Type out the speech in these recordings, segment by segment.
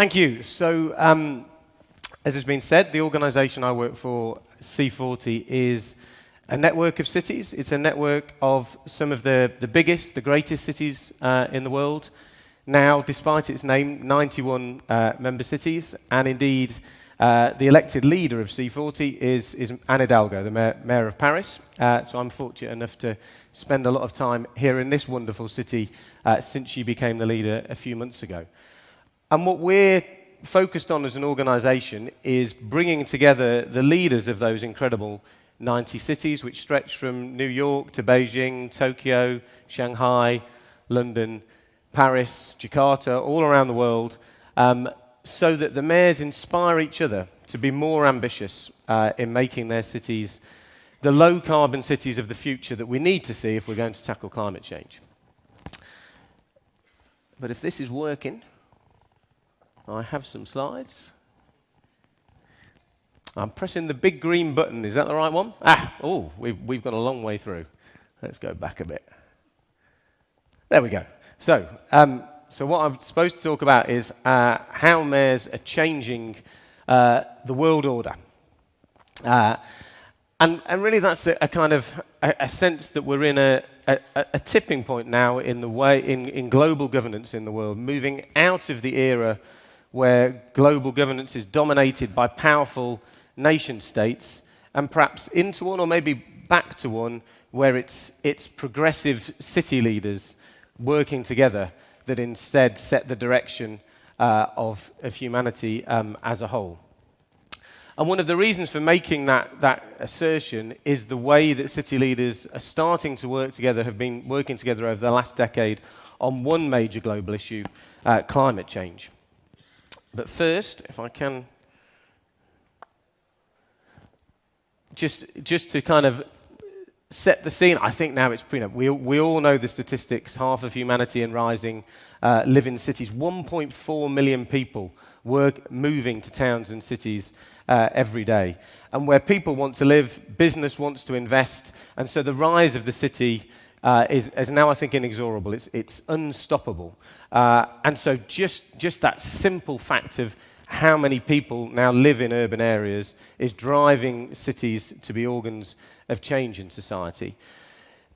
Thank you. So, um, as has been said, the organisation I work for, C40, is a network of cities. It's a network of some of the, the biggest, the greatest cities uh, in the world. Now, despite its name, 91 uh, member cities, and indeed, uh, the elected leader of C40 is, is Anne Hidalgo, the mayor, mayor of Paris. Uh, so I'm fortunate enough to spend a lot of time here in this wonderful city uh, since she became the leader a few months ago. And what we're focused on as an organization is bringing together the leaders of those incredible 90 cities, which stretch from New York to Beijing, Tokyo, Shanghai, London, Paris, Jakarta, all around the world, um, so that the mayors inspire each other to be more ambitious uh, in making their cities the low carbon cities of the future that we need to see if we're going to tackle climate change. But if this is working, I have some slides. I'm pressing the big green button. Is that the right one? Ah, oh, we've, we've got a long way through. Let's go back a bit. There we go. So, um, so what I'm supposed to talk about is uh, how mayors are changing uh, the world order. Uh, and, and, really, that's a, a kind of a, a, sense that we're in a, a, tipping point now in the way in, in global governance in the world, moving out of the era where global governance is dominated by powerful nation states and perhaps into one or maybe back to one where it's, it's progressive city leaders working together that instead set the direction uh, of, of humanity um, as a whole. And one of the reasons for making that, that assertion is the way that city leaders are starting to work together, have been working together over the last decade on one major global issue, uh, climate change. But first, if I can just, just to kind of set the scene, I think now it's pretty. We, we all know the statistics half of humanity and rising uh, live in cities. 1.4 million people work moving to towns and cities uh, every day. And where people want to live, business wants to invest. And so the rise of the city uh, is, is, now, I think, inexorable. It's, it's unstoppable. Uh, and so just, just that simple fact of how many people now live in urban areas is driving cities to be organs of change in society.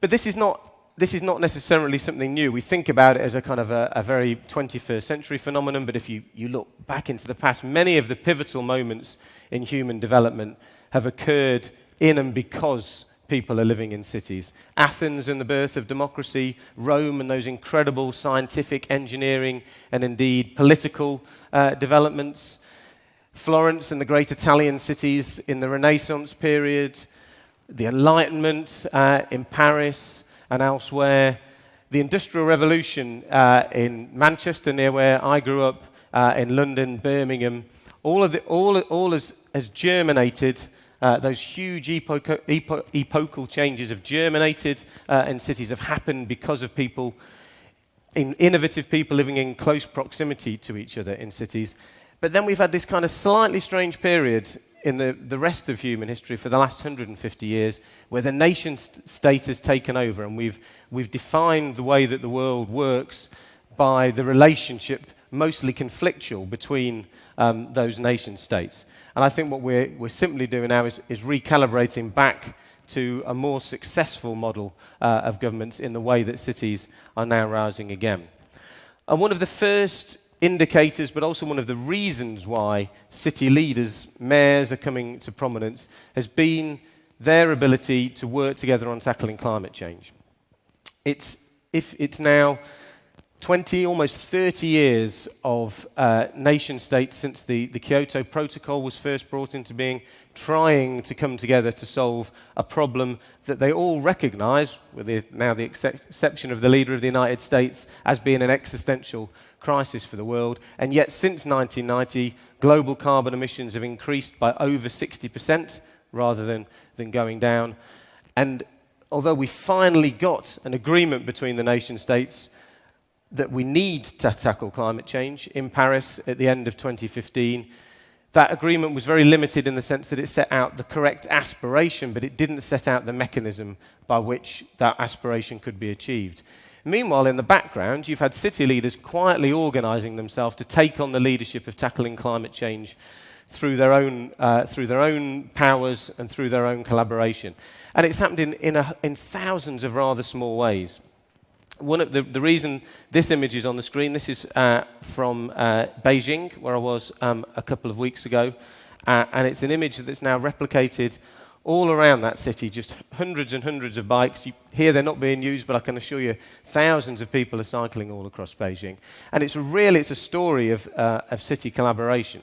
But this is not, this is not necessarily something new. We think about it as a kind of a, a very 21st century phenomenon, but if you, you look back into the past, many of the pivotal moments in human development have occurred in and because people are living in cities. Athens and the birth of democracy, Rome and those incredible scientific, engineering, and indeed political uh, developments, Florence and the great Italian cities in the Renaissance period, the Enlightenment uh, in Paris and elsewhere, the Industrial Revolution uh, in Manchester, near where I grew up, uh, in London, Birmingham, all, of the, all, all has, has germinated uh, those huge epo- epochal changes have germinated uh, in cities, have happened because of people, in innovative people living in close proximity to each other in cities. But then we've had this kind of slightly strange period in the, the rest of human history for the last 150 years where the nation st- state has taken over and we've, we've defined the way that the world works by the relationship, mostly conflictual, between um, those nation states. And I think what we're, we're simply doing now is, is recalibrating back to a more successful model uh, of governments in the way that cities are now rising again. And one of the first indicators, but also one of the reasons why city leaders, mayors are coming to prominence, has been their ability to work together on tackling climate change. It's, if it's now 20, almost 30 years of uh, nation states since the, the Kyoto Protocol was first brought into being, trying to come together to solve a problem that they all recognize, with the, now the exception of the leader of the United States, as being an existential crisis for the world. And yet, since 1990, global carbon emissions have increased by over 60% rather than, than going down. And although we finally got an agreement between the nation states, that we need to tackle climate change in Paris at the end of 2015. That agreement was very limited in the sense that it set out the correct aspiration, but it didn't set out the mechanism by which that aspiration could be achieved. Meanwhile, in the background, you've had city leaders quietly organising themselves to take on the leadership of tackling climate change through their own, uh, through their own powers and through their own collaboration. And it's happened in, in, a, in thousands of rather small ways. One of the, the reason this image is on the screen, this is uh, from uh, Beijing, where I was um, a couple of weeks ago. Uh, and it's an image that's now replicated all around that city, just hundreds and hundreds of bikes. You, here they're not being used, but I can assure you thousands of people are cycling all across Beijing. And it's really it's a story of, uh, of city collaboration.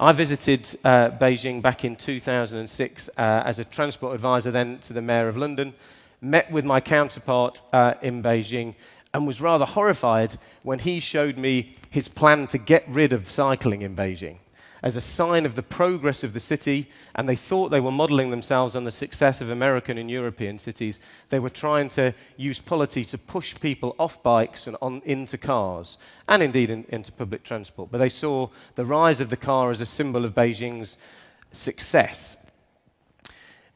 I visited uh, Beijing back in 2006 uh, as a transport advisor then to the Mayor of London, met with my counterpart uh, in Beijing, and was rather horrified when he showed me his plan to get rid of cycling in Beijing as a sign of the progress of the city, and they thought they were modeling themselves on the success of American and European cities. They were trying to use polity to push people off bikes and on, into cars, and indeed in, into public transport. But they saw the rise of the car as a symbol of Beijing's success.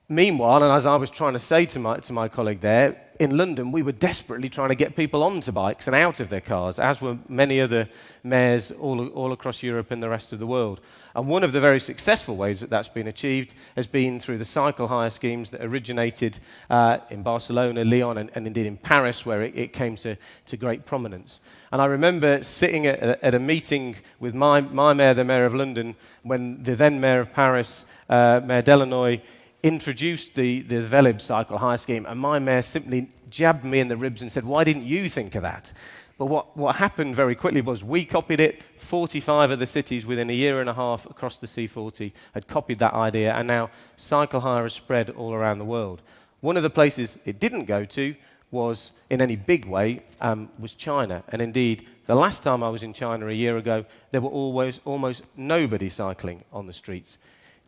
Meanwhile, and as I was trying to say to my, to my colleague there, in London, we were desperately trying to get people onto bikes and out of their cars, as were many other mayors all, all across Europe and the rest of the world. And one of the very successful ways that that's been achieved has been through the cycle hire schemes that originated uh, in Barcelona, Lyon, and, and, indeed in Paris, where it, it came to, to, great prominence. And I remember sitting at, at, a meeting with my, my mayor, the mayor of London, when the then mayor of Paris, uh, Mayor Delanoë, introduced the, the Velib cycle hire scheme, and my mayor simply jabbed me in the ribs and said, Why didn't you think of that? But what, what happened very quickly was we copied it. 45 of the cities within a year and a half across the C40 had copied that idea, and now cycle hire has spread all around the world. One of the places it didn't go to was, in any big way, um, was China. And indeed, the last time I was in China a year ago, there were always, almost nobody cycling on the streets.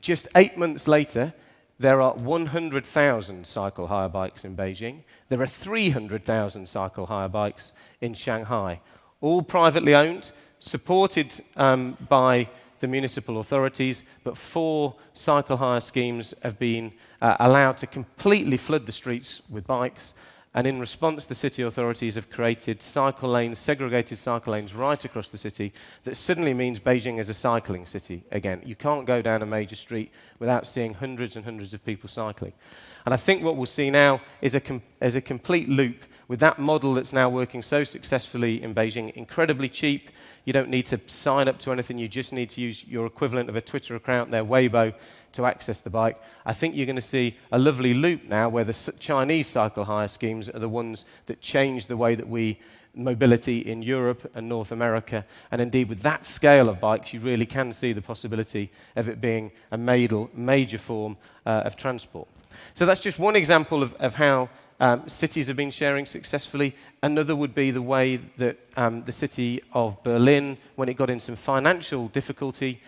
Just eight months later, there are 100,000 cycle hire bikes in Beijing. There are 300,000 cycle hire bikes in Shanghai, all privately owned, supported um, by the municipal authorities, but four cycle hire schemes have been uh, allowed to completely flood the streets with bikes and in response, the city authorities have created cycle lanes, segregated cycle lanes right across the city that suddenly means Beijing is a cycling city again. You can't go down a major street without seeing hundreds and hundreds of people cycling. And I think what we'll see now is a, com- is a complete loop with that model that's now working so successfully in Beijing, incredibly cheap. You don't need to sign up to anything, you just need to use your equivalent of a Twitter account, their Weibo, to access the bike. I think you're going to see a lovely loop now where the Chinese cycle hire schemes are the ones that change the way that we mobility in Europe and North America. And indeed, with that scale of bikes, you really can see the possibility of it being a major form uh, of transport. So that's just one example of, of how um, cities have been sharing successfully. Another would be the way that um, the city of Berlin, when it got in some financial difficulty,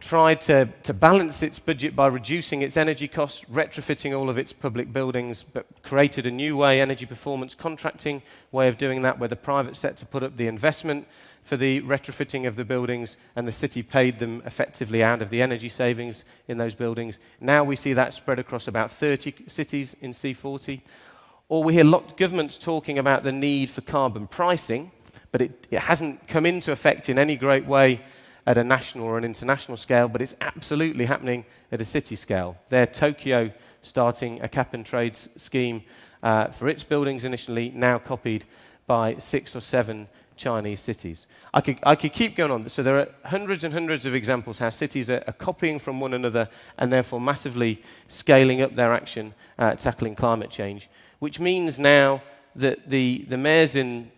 tried to, to balance its budget by reducing its energy costs, retrofitting all of its public buildings, but created a new way, energy performance contracting way of doing that, where the private sector put up the investment for the retrofitting of the buildings and the city paid them effectively out of the energy savings in those buildings. Now we see that spread across about 30 cities in C40. Or we hear lots of governments talking about the need for carbon pricing, but it, it hasn't come into effect in any great way at a national or an international scale, but it's absolutely happening at a city scale. There, Tokyo starting a cap and trade scheme uh, for its buildings initially, now copied by six or seven Chinese cities. I could, I could keep going on. So there are hundreds and hundreds of examples how cities are, are copying from one another and therefore massively scaling up their action uh, tackling climate change, which means now that the, the mayors in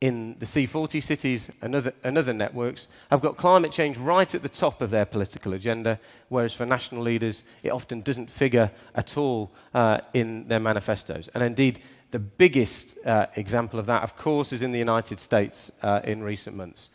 in the C40 cities and other, and other networks have got climate change right at the top of their political agenda, whereas for national leaders, it often doesn't figure at all uh, in their manifestos. And indeed, the biggest uh, example of that, of course, is in the United States uh, in recent months.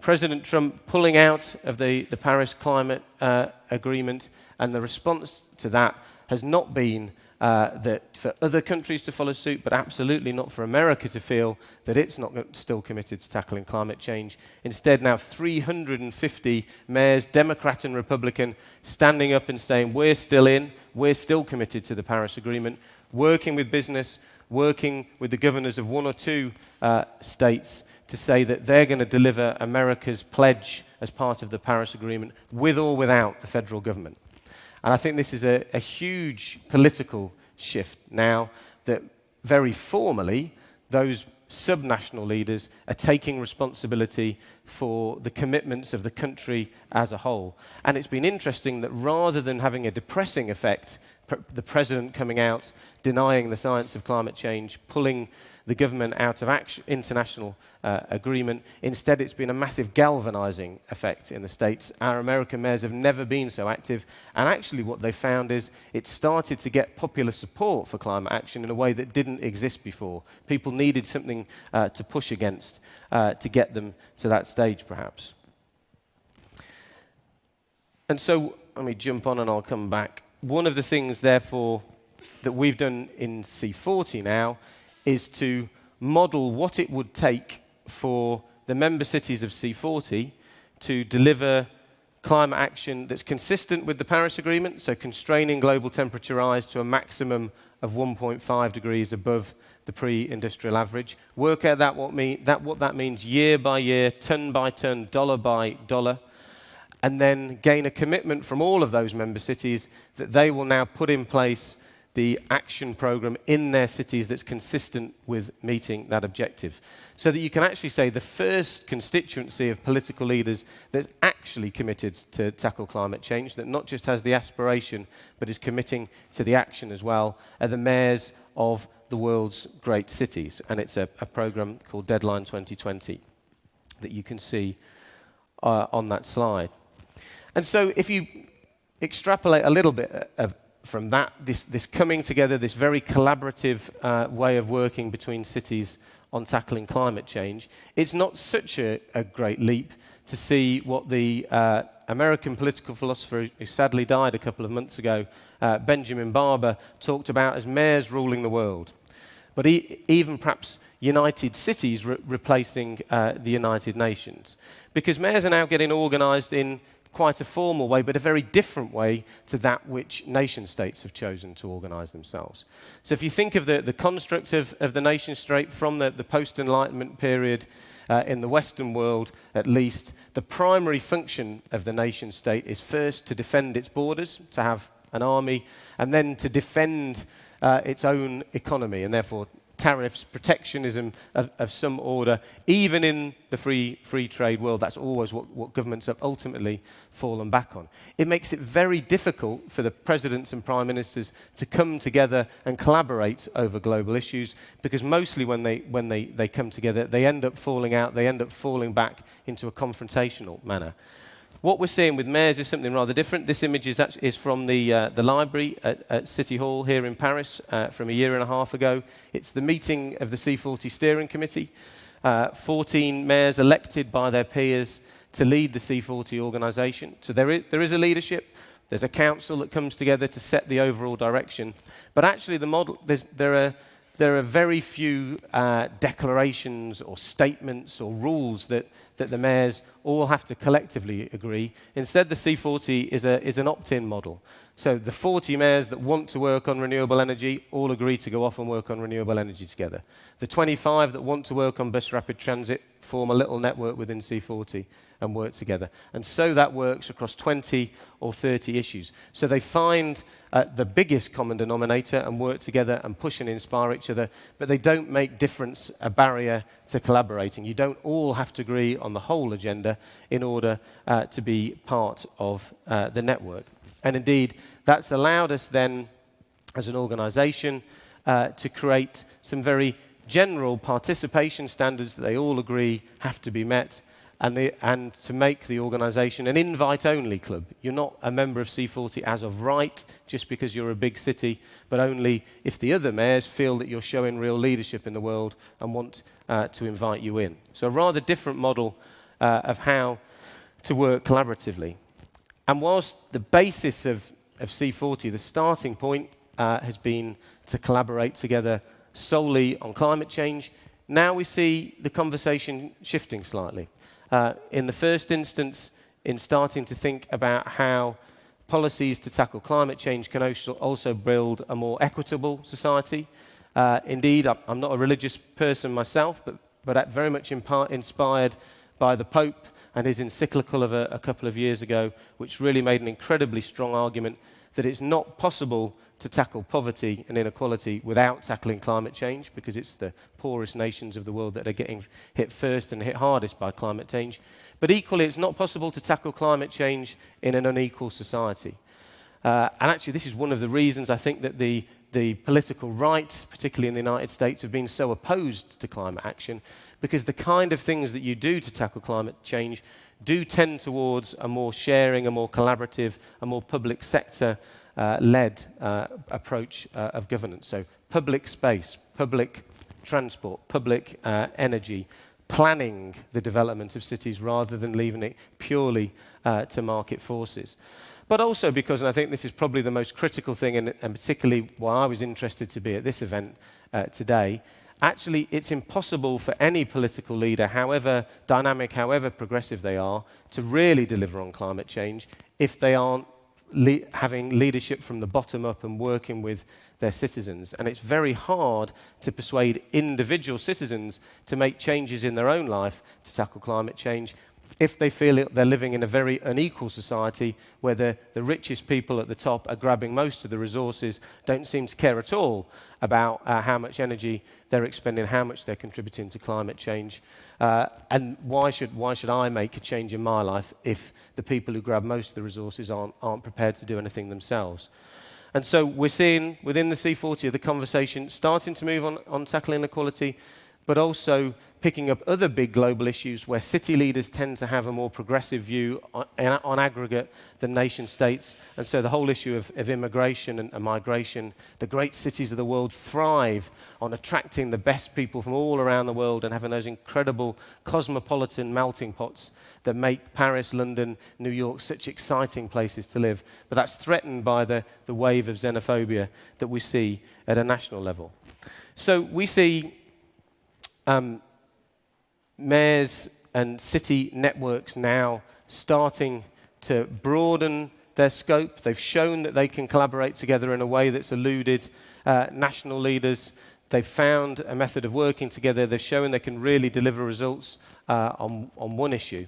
President Trump pulling out of the, the Paris Climate uh, Agreement, and the response to that has not been uh, that for other countries to follow suit, but absolutely not for America to feel that it's not still committed to tackling climate change. Instead, now 350 mayors, Democrat and Republican, standing up and saying, We're still in, we're still committed to the Paris Agreement, working with business, working with the governors of one or two uh, states to say that they're going to deliver America's pledge as part of the Paris Agreement with or without the federal government. And I think this is a, a huge political shift now that very formally those subnational leaders are taking responsibility for the commitments of the country as a whole. And it's been interesting that rather than having a depressing effect, pr the president coming out, denying the science of climate change, pulling the government out of action, international uh, agreement. Instead, it's been a massive galvanizing effect in the States. Our American mayors have never been so active. And actually, what they found is it started to get popular support for climate action in a way that didn't exist before. People needed something uh, to push against uh, to get them to that stage, perhaps. And so, let me jump on and I'll come back. One of the things, therefore, that we've done in C40 now is to model what it would take for the member cities of C40 to deliver climate action that's consistent with the Paris Agreement, so constraining global temperature rise to a maximum of 1.5 degrees above the pre-industrial average. Work out that what, mean, that what that means year by year, ton by ton, dollar by dollar, and then gain a commitment from all of those member cities that they will now put in place the action program in their cities that's consistent with meeting that objective. So that you can actually say the first constituency of political leaders that's actually committed to tackle climate change, that not just has the aspiration, but is committing to the action as well, are the mayors of the world's great cities. And it's a, a program called Deadline 2020 that you can see uh, on that slide. And so if you extrapolate a little bit of, from that, this, this coming together, this very collaborative uh, way of working between cities on tackling climate change, it's not such a, a great leap to see what the uh, American political philosopher who sadly died a couple of months ago, uh, Benjamin Barber, talked about as mayors ruling the world. But e even perhaps United Cities re replacing uh, the United Nations. Because mayors are now getting organized in quite a formal way, but a very different way to that which nation states have chosen to organize themselves. So if you think of the, the construct of, of the nation state from the, the post-Enlightenment period uh, in the Western world, at least, the primary function of the nation state is first to defend its borders, to have an army, and then to defend uh, its own economy, and therefore tariffs, protectionism of, of, some order, even in the free, free trade world, that's always what, what governments have ultimately fallen back on. It makes it very difficult for the presidents and prime ministers to come together and collaborate over global issues, because mostly when they, when they, they come together, they end up falling out, they end up falling back into a confrontational manner. What we're seeing with mayors is something rather different. This image is, actually, is from the, uh, the library at, at, City Hall here in Paris uh, from a year and a half ago. It's the meeting of the C40 Steering Committee. Uh, 14 mayors elected by their peers to lead the C40 organisation. So there is, there is a leadership. There's a council that comes together to set the overall direction. But actually, the model, there are there are very few uh, declarations or statements or rules that, that the mayors all have to collectively agree. Instead, the C40 is, a, is an opt-in model. So the 40 mayors that want to work on renewable energy all agree to go off and work on renewable energy together. The 25 that want to work on bus rapid transit form a little network within C40 and work together. And so that works across 20 or 30 issues. So they find uh, the biggest common denominator and work together and push and inspire each other, but they don't make difference a barrier to collaborating. You don't all have to agree on the whole agenda in order uh, to be part of uh, the network. And indeed, that's allowed us then, as an organization, uh, to create some very general participation standards that they all agree have to be met and, the, and to make the organisation an invite-only club. You're not a member of C40 as of right, just because you're a big city, but only if the other mayors feel that you're showing real leadership in the world and want uh, to invite you in. So a rather different model uh, of how to work collaboratively. And whilst the basis of, of C40, the starting point, uh, has been to collaborate together solely on climate change, now we see the conversation shifting slightly uh, in the first instance, in starting to think about how policies to tackle climate change can also build a more equitable society, Uh, indeed, I'm not a religious person myself, but, but very much inspired by the Pope and his encyclical of a, a couple of years ago, which really made an incredibly strong argument that it's not possible to tackle poverty and inequality without tackling climate change because it's the poorest nations of the world that are getting hit first and hit hardest by climate change. But equally, it's not possible to tackle climate change in an unequal society. Uh, and actually, this is one of the reasons I think that the, the political right, particularly in the United States, have been so opposed to climate action because the kind of things that you do to tackle climate change do tend towards a more sharing, a more collaborative, a more public sector uh, led uh, approach uh, of governance. So, public space, public transport, public uh, energy, planning the development of cities rather than leaving it purely uh, to market forces. But also because, and I think this is probably the most critical thing, and, and particularly why I was interested to be at this event uh, today, actually, it's impossible for any political leader, however dynamic, however progressive they are, to really deliver on climate change if they aren't le having leadership from the bottom up and working with their citizens. And it's very hard to persuade individual citizens to make changes in their own life to tackle climate change if they feel they're living in a very unequal society where the, the richest people at the top are grabbing most of the resources, don't seem to care at all about uh, how much energy they're expending, how much they're contributing to climate change. Uh, and why should, why should I make a change in my life if the people who grab most of the resources aren't, aren't prepared to do anything themselves? And so we're seeing within the C40 the conversation starting to move on, on tackling inequality, but also picking up other big global issues where city leaders tend to have a more progressive view on, on aggregate than nation states. And so the whole issue of, of immigration and, and, migration, the great cities of the world thrive on attracting the best people from all around the world and having those incredible cosmopolitan melting pots that make Paris, London, New York such exciting places to live. But that's threatened by the, the wave of xenophobia that we see at a national level. So we see um, mayors and city networks now starting to broaden their scope. They've shown that they can collaborate together in a way that's eluded uh, national leaders. They've found a method of working together. They've shown they can really deliver results uh, on, on one issue.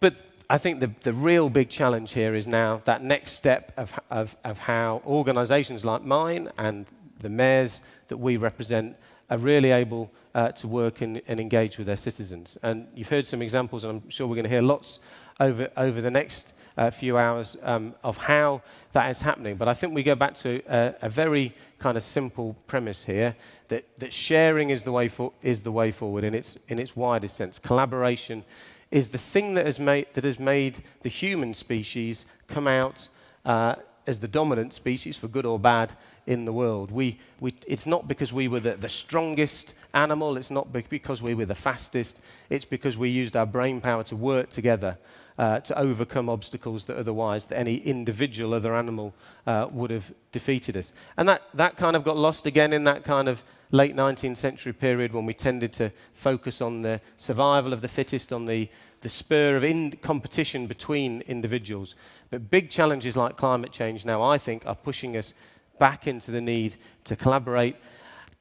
But I think the, the real big challenge here is now that next step of, of, of how organizations like mine and the mayors that we represent are really able uh, to work and, and, engage with their citizens. And you've heard some examples, and I'm sure we're going to hear lots over, over the next uh, few hours um, of how that is happening. But I think we go back to a, a very kind of simple premise here that, that sharing is the, way for, is the way forward in its, in its widest sense. Collaboration is the thing that has made, that has made the human species come out uh, as the dominant species, for good or bad, in the world. We, we, it's not because we were the, the strongest animal, it's not because we were the fastest, it's because we used our brain power to work together uh, to overcome obstacles that otherwise that any individual other animal uh, would have defeated us. And that, that kind of got lost again in that kind of late 19th century period when we tended to focus on the survival of the fittest, on the, the spur of competition between individuals. But big challenges like climate change now, I think, are pushing us back into the need to collaborate.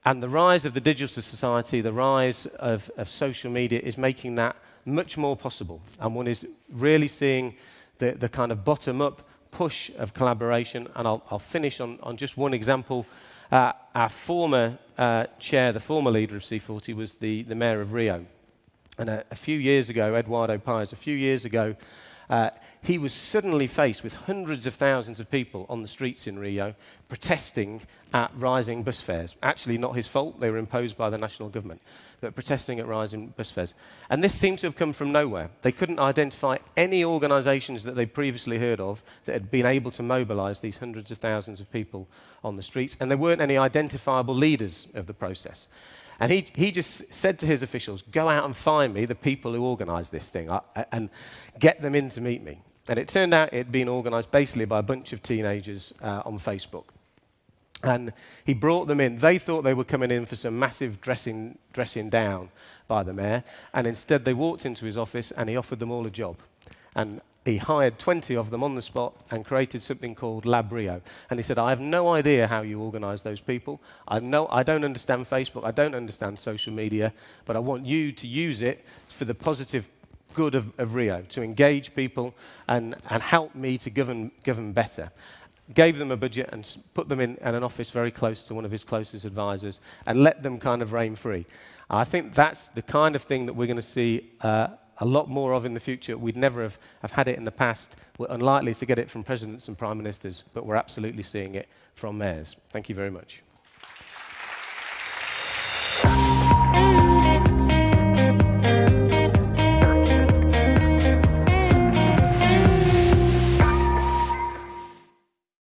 And the rise of the digital society, the rise of, of social media is making that much more possible. And one is really seeing the, the kind of bottom up push of collaboration. And I'll, I'll finish on, on just one example. Uh, our former uh, chair, the former leader of C40, was the, the mayor of Rio. And a, a few years ago, Eduardo Paes, a few years ago, uh, he was suddenly faced with hundreds of thousands of people on the streets in Rio protesting at rising bus fares. Actually, not his fault, they were imposed by the national government, but protesting at rising bus fares. And this seemed to have come from nowhere. They couldn't identify any organizations that they'd previously heard of that had been able to mobilize these hundreds of thousands of people on the streets, and there weren't any identifiable leaders of the process. And he, he just said to his officials, go out and find me the people who organize this thing and get them in to meet me. And it turned out it had been organized basically by a bunch of teenagers uh, on Facebook. And he brought them in. They thought they were coming in for some massive dressing, dressing down by the mayor. And instead, they walked into his office and he offered them all a job. And he hired 20 of them on the spot and created something called Lab Rio. And he said, I have no idea how you organize those people. I, no, I don't understand Facebook. I don't understand social media. But I want you to use it for the positive good of, of Rio, to engage people and, and help me to govern, govern better. Gave them a budget and put them in, in an office very close to one of his closest advisors and let them kind of reign free. I think that's the kind of thing that we're going to see uh, a lot more of in the future. We'd never have, have had it in the past. We're unlikely to get it from presidents and prime ministers, but we're absolutely seeing it from mayors. Thank you very much.